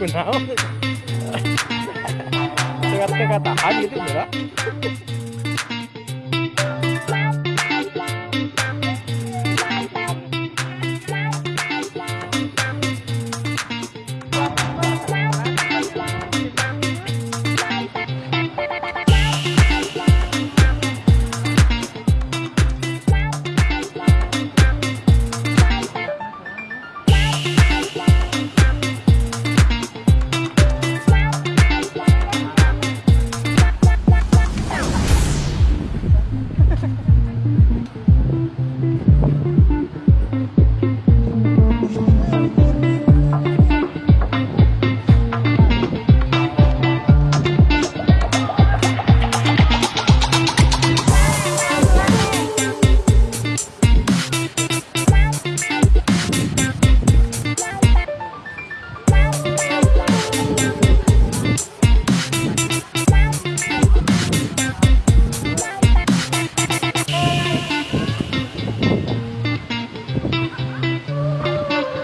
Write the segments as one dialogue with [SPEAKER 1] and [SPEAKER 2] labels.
[SPEAKER 1] kunaon. Teka-teka tahan gitu dira.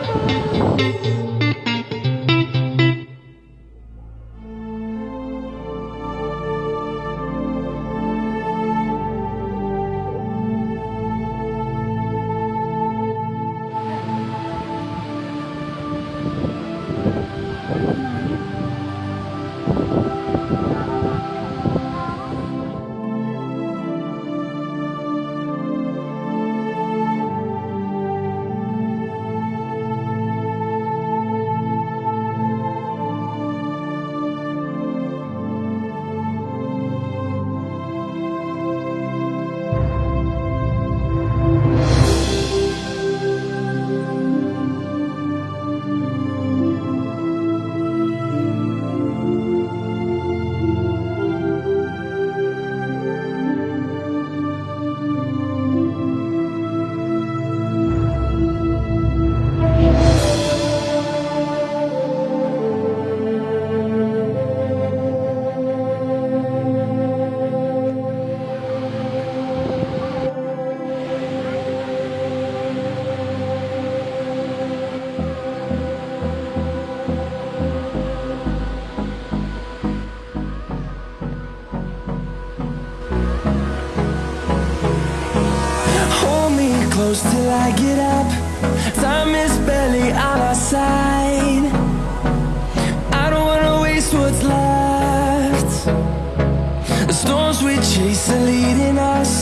[SPEAKER 2] Hold me close till I get up. Time is barely on our side. I don't wanna waste what's left. The storms we chase are leading us.